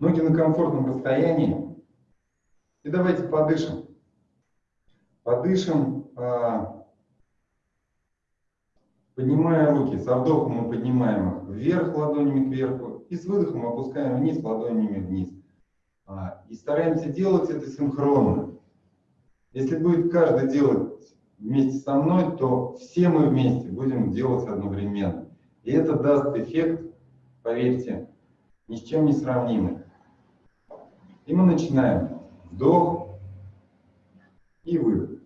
Ноги на комфортном расстоянии. И давайте подышим. Подышим, а, поднимая руки. Со вдохом мы поднимаем их вверх ладонями кверху. И с выдохом опускаем вниз ладонями вниз. А, и стараемся делать это синхронно. Если будет каждый делать вместе со мной, то все мы вместе будем делать одновременно. И это даст эффект, поверьте, ни с чем не сравнимый. И мы начинаем. Вдох и выдох.